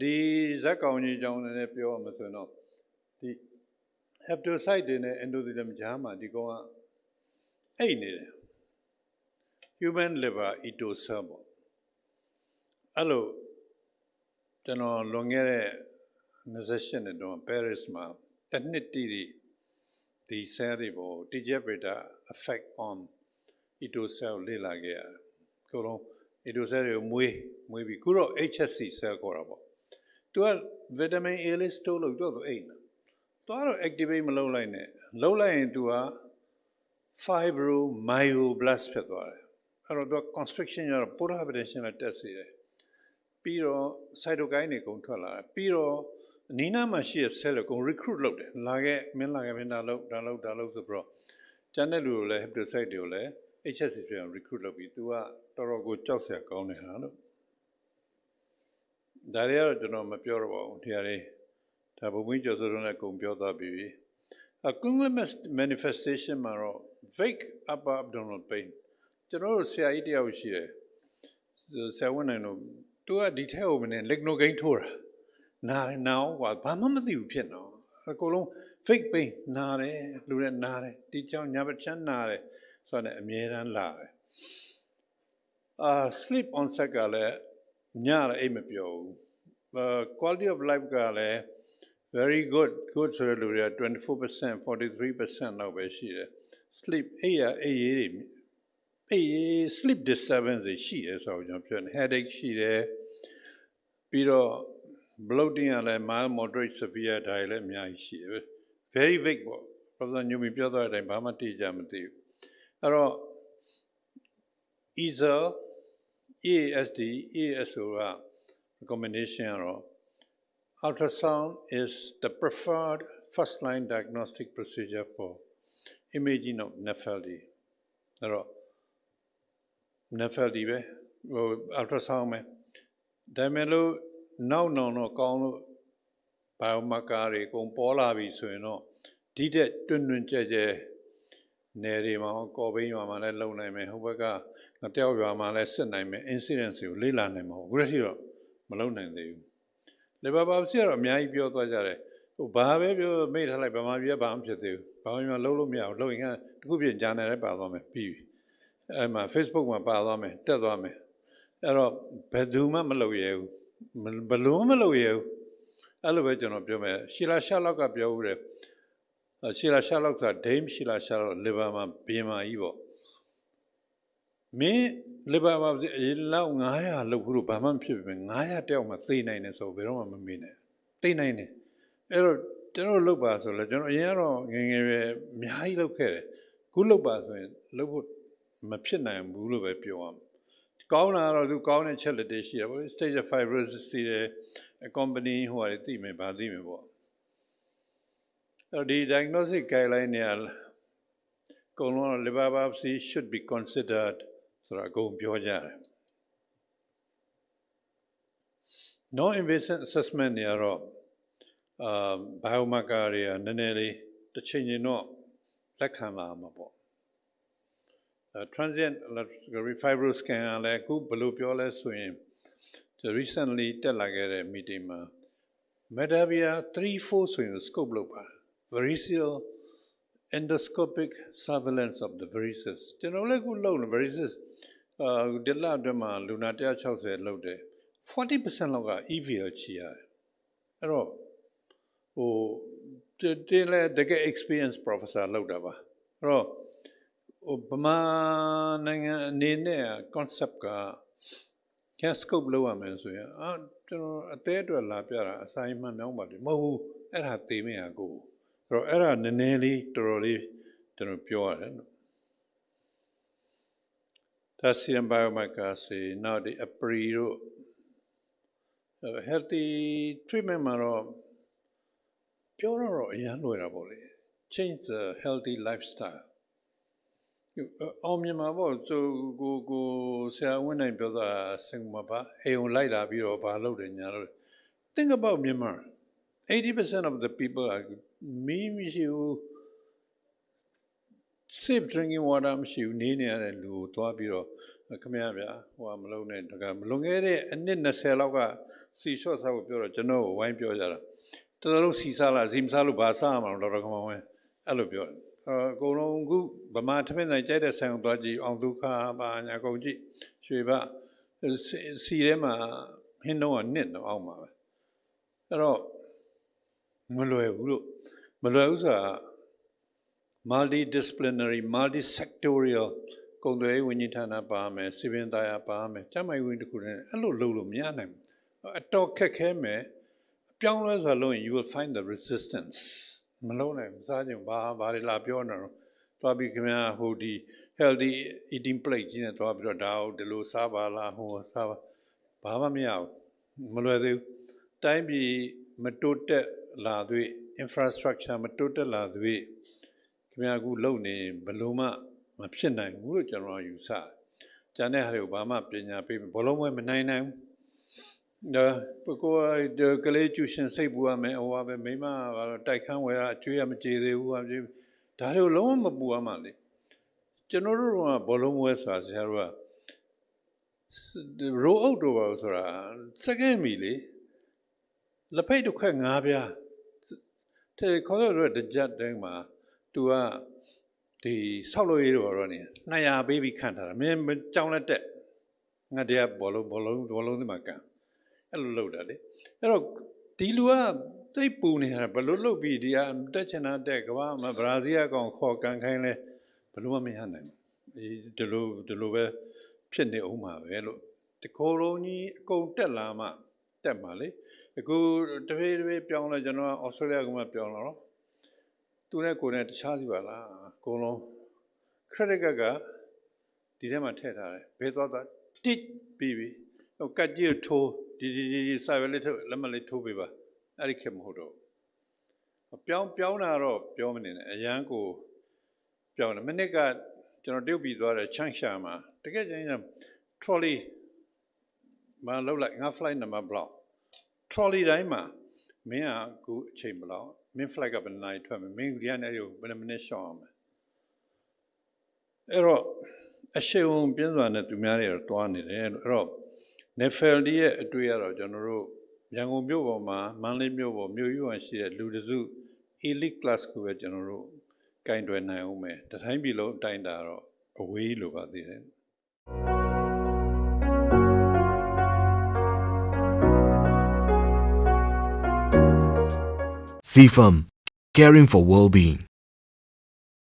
ဒီဇက်ကောင်ကြီးအကြောင်းလည်းပြောရမှာဆိုရင်တော့ဒီ hepatocyte တွေနဲ့ endothelium ကြားမှာဒီကောင်ကအိတ်နေတယ် human liver eto cell ပေါ့အဲ့လိုကျွန်တော်လွန်ခဲ့တဲ့28နှစ်တုန်း Paris မှာတစ်နှစ်တည်းဒီဒီ cell တွေပေါ် TGF beta effect on eto cell လေ့လာခဲ့ရတယ်။ကိုလုံး eto cell တွေကိုမွေးမွေးပြီးခုတော့ HSC cell ခေါ်တာပေါ့။ သူက vitamin A လေး store လုပ်တော့သူအိမ်တာသွားတော့ activate မလုပ်လိုက်နဲ့လုပ်လိုက်ရင်သူက fibromyoblast ဖြစ်သွားတယ်အဲ့တော့သူက constriction ရတော့ poor hypertension နဲ့တက်စေတယ်ပြီးတော့ cytokine တွေကုန်ထွက်လာတယ်ပြီးတော့နီးနားမှာရှိတဲ့ cell ကို recruit လုပ်တယ်လာခဲ့မင်းလာခဲ့မင်းဒါလုပ်ဒါလုပ်ဒါလုပ်ဆိုပြီးတော့ကျန်တဲ့လူတွေကိုလည်း hepatocyte တွေကိုလည်း HSC ပြန် recruit လုပ်ပြီး तू ကတော်တော်ကိုကြောက်စရာကောင်းနေတာလို့ ဒါတွေကတော့ကျွန်တော်မပြောတော့ပါဘူးတရားလေးဒါဘုံဝင်ကျော်စိုးလုံးလည်းကုန်ပြောသွားပြီအကုင္လမက် manifestation မှာတော့ vague upper abdominal pain ကျွန်တော်တို့ဆရာကြီးတယောက်ရှိတယ်ဆရာဝန်နိုင်တို့သူကဒီထက်ဟိုမနေလက်နိုဂိမ်းထိုးတာနားနားကွာဘာမှမသိဘူးဖြစ်တော့အကုန်လုံး fake pain နားတယ်လူတွေနားတယ်ဒီကြောင့်ညာဘချမ်းနားတယ်ဆိုတော့အမြဲတမ်းလာတယ်အာ sleep onset ကလည်းညလည်းအိပ်မပျော်ဘူး quality of life ကလည်း very good good ဆိုတဲ့လူတွေက24% 43%လောက်ပဲရှိတယ် sleep အိပ်ရအိပ်ရေးတွေအေး sleep disturbance တွေရှိတယ်ဆိုတော့ကျွန်တော်ပြောတယ် headache ရှိတယ်ပြီးတော့ bloating ကလည်း mild moderate severe ဒါတွေလည်းအများကြီးရှိတယ် very vague ပေါ့ professor Newman ပြောသွားတဲ့အတိုင်းဘာမှတိကျမသိဘူးအဲ့တော့ EASL EASD EASO က recommendation ကတော့ ultrasound is the preferred first line diagnostic procedure for imaging of NAFLD အဲ့တော့ NAFLD ပဲဟို ultrasound ပဲဒါမဲ့လို့နောက်နောက်တော့ကောင်းလို့ biomarker တွေအကုန်ပေါ်လာပြီဆိုရင်တော့ဒီတဲ့တွင်တွင်ကြဲကြဲနယ်တွေမှာကော်ဘိန်းရွာမှာလည်းလုံနိုင်မယ်ဟိုဘက်ကငတယောက်ရွာမှာလည်းစစ်နိုင်မယ် incidence ကိုလေ့လာနိုင်မှာအခုတည်းတော့ မလုံနိုင်သေးဘူးလေဘာဘာစီကတော့အများကြီးပြောသွားကြတယ်ဟိုဘာပဲပြောမိထားလိုက်ဗမာပြည်ကဘာမှဖြစ်သေးဘူးဘာမှမလုံးလို့မရဘူးလုံရင်ကတခုပြင်ဂျာနယ်လည်းပါသွားမယ်ပြီးပြီအဲ့မှာ Facebook မှာပါသွားမယ်တက်သွားမယ်အဲ့တော့ဘယ်သူမှမလုပ်ရဘူးဘလို့မလုပ်ရဘူးအဲ့လိုပဲကျွန်တော်ပြောမယ်ရှီလာရှာလောက်ကပြောဦးတယ်ရှီလာရှာလောက်ကဒိမ်းရှီလာရှာလောက်လီဗာမှာဘင်းမာကြီးပေါ့ မင်းလီဗာမှာလောက်900လောက်ခုလို့ဘာမှမဖြစ်ပဲ900တယောက်မှသိနိုင်တယ်ဆိုဘယ်တော့မှမမေ့နဲ့သိနိုင်တယ်အဲ့တော့ကျွန်တော်လုပ်ပါဆိုလဲကျွန်တော်အရင်ကတော့ငငယ်ပဲအများကြီးလုပ်ခဲ့တယ်ခုလုပ်ပါဆိုရင်လုပ်ဖို့မဖြစ်နိုင်ဘူးလို့ပဲပြောရမှာကောင်းတာတော့သူကောင်းတဲ့ချက်လက်တွေရှိတယ်ပေါ့ stage of fibrosis တွေ company ဟိုဟာတွေသိမယ်ဗာသိမယ်ပေါ့အဲ့ဒီ diagnostic guideline တွေအကုန်လုံး liver biopsy should be considered ဆိုတာအကုန်ပြောကြတယ် non invasive assessment တွေကတော့အာ biomarker တွေကနည်းနည်းလေးတစ်ချိန်ချိန်တော့လက်ခံလာမှာပေါ့ transient fibroscan ကလည်းအခုဘယ်လိုပြောလဲဆိုရင် recently တက်လာခဲ့တဲ့ meeting မှာ Medavia 3-4ဆိုရင် scope လုပ်ပါ variceal endoscopic surveillance of the varices ကျွန်တော်လည်းခုလုပ်နေ varices အာဒီလအတွင်းမှာလူနာ160လုပ်တယ်40%လောက်က EVL ချီရတယ်အဲ့တော့ဟိုတင်းလဲတကယ် experience professor လောက်တာပါအဲ့တော့ဟိုဗမာနိုင်ငံအနေနဲ့ concept က can scope လောက်ရမယ်ဆိုရင်အာကျွန်တော်အသေးအတွက်လာပြတာအဆိုင်မှန်မြောင်းပါတယ်မဟုတ်ဘူးအဲ့ဒါသိမရကိုအဲ့ တော့အဲ့ဒါနည်းနည်းလေးတော်တော်လေးကျွန်တော်ပြောရတယ်နော်ဒါစီယမ်ဘိုင်ယိုမိုက်ကာစီနောက်ဒီအပရီတို့ healthy treatment မှာတော့ပြောတော့အရန်လွယ်တာပေါ့လေ change the healthy lifestyle အောင်မြင်မှာပေါ့သူကိုကိုဆရာဝန်နိုင်ပြောတာစင်မှာပါအိမ်ုံလိုက်လာပြီးတော့ဘာလုပ်တယ်ညာလို့ think about Myanmar 80% of the people are မီးမရှိဘူး safe drinking water မရှိဘူးနေနေရတဲ့လူကိုသွားပြီးတော့ခင်ဗျားဗျာဟိုကမလုံးနဲ့တကမလွန်ခဲ့တဲ့အနှစ်20လောက်ကစီလျှော့စားဖို့ပြောတော့ကျွန်တော်ကိုဝိုင်းပြောကြတာတော်တော်လုံးစီစားလားစီမစားလို့ဘာစားရမှာလဲဒေါက်တာကမောင်ဝင်းအဲ့လိုပြောတယ်အဲအကုန်လုံးအခုဗမာထမင်းဆိုင်ကြိုက်တဲ့ဆိုင်ကိုသွားကြည့်အောင်ဒုက္ခပါညာကုန်ကြည့်ရွှေဘစီစီထဲမှာဟင်းတော့ကနစ်တော့အောင်ပါပဲအဲ့တော့ မလွယ်ဘူးလို့မလွယ်ဘူးဆိုတာ multidisciplinary multisectorial ကုန်သွယ်ရေးဝန်ကြီးဌာနပါမယ်စီပင်သားရပါမယ်ကျန်းမာရေးဝန်ကြီးတစ်ခုတည်းအဲ့လိုလုပ်လို့မရနိုင်ဘူးအတော်ခက်ခဲမယ်အပြောင်းလဲဆိုလို့ရင် you will find the resistance မလုံးနိုင်ဘူးစားခြင်းဘာဘာတွေလာပြောနေတော့သွားပြီးခင်ဗျာဟိုဒီ healthy eating plate ကြီးနဲ့သွားပြီးတော့ဒါဟုတ်ဒီလိုစားပါလားဟိုစားပါဘာမှမရဘူးမလွယ်သေးဘူးတိုင်းပြည်မတိုးတက် လာသွေး infrastructure မတိုးတက်လာသွေးခင်ဗျာအခုလုံနေဘယ်လုံးမှမဖြစ်နိုင်ဘူးလို့ကျွန်တော်ယူဆတယ်။ကျန်တဲ့ဟာတွေကိုဘာမှပညာပေးဘလုံးမမနိုင်နိုင်ဘူး။ဒါပကိုယ်ကလေးကျူရှင်စိတ်ပူရမယ်ဟိုဟာပဲမိမကတော့တိုက်ခန်းဝယ်ရအကျွေးရမကြေသေးဘူးဟာပြေဒါတွေကိုလုံးဝမပူရမှလေ။ကျွန်တော်တို့ကဘလုံးဝဲဆိုတာဆရာတို့ကရိုးအုပ်တော့ပါဆိုတာစက္ကန့်မီလေလက်ဖိတ်တစ်ခွက်ငါးပြား တဲ့ခေါ်တော့တကြက်တိုင်းမှာ तू ကဒီဆောက်လို့ရတော့တော့နေ200ပေးပြီးခန့်ထားတာမင်းကြောင်းလက်တက်ငါတည်းဘောလုံးဘောလုံးဘောလုံးဒီမှာကန်အဲ့လိုလုပ်တာလေအဲ့တော့ဒီလူကသိပ်ပူနေတာဘယ်လိုလုပ်ပြီးဒီကတက်ချင်တာတက်ကဘာမှဘရာဇီးအကောင်ခေါ်ကန်ခိုင်းလဲဘယ်လိုမှမရနိုင်ဘူးဒီလိုဒီလိုပဲဖြစ်နေအောင်ပါပဲလို့တခိုးလုံးကြီးအကုန်တက်လာမှတက်မှာလေ အခုတဖြည်းဖြည်းပြောင်းလဲကျွန်တော်ကဩစတြေးလျကမှပြောင်းလာတော့သူနဲ့ကိုယ်နဲ့တခြားစီပါလားအကုန်လုံး credit card ကဒီထဲမှာထည့်ထားတယ်ဘယ်သွားသွားတစ်ပြီးပြီဟိုကတ်ကြီးထိုးဒီဒီဒီစာရွက်လေးထုတ်လက်မလေးထိုးပေးပါအဲ့ဒီခေတ်မဟုတ်တော့ဘူးပြောင်းပြောင်းတာတော့ပြောမနေနဲ့အရန်ကိုပြောင်းတယ်မနစ်ကကျွန်တော်တုတ်ပြီးသွားတယ်ချန့်ရှာမှာတကယ်ကျရင် trolley မလောက်လိုက်ငါ flight number block trolley တိုင်းမှာမင်းကအခုအချိန်ဘယ်လောက်မင်း flight ကဘယ်နိုင်ထွက်မယ်မင်းဒီကနေဘယ်နှမိနစ်ရှောင်းအောင်မယ်အဲ့တော့အရှိန်ပြင်းစွာနဲ့သူများတွေတော့တွားနေတယ်အဲ့တော့ Nefel ရဲ့အတွေ့အကြုံကျွန်တော်တို့ရန်ကုန်မြို့ပေါ်မှာမန္တလေးမြို့ပေါ်မြို့ယူအောင်ရှိတဲ့လူတစု elite class ကိုပဲကျွန်တော်တို့ကင်တွယ်နိုင်အောင်မယ်တတိုင်းပြည်လုံးအတိုင်းတာတော့အဝေးလိုပါသေးတယ် CFAM, caring for well-being.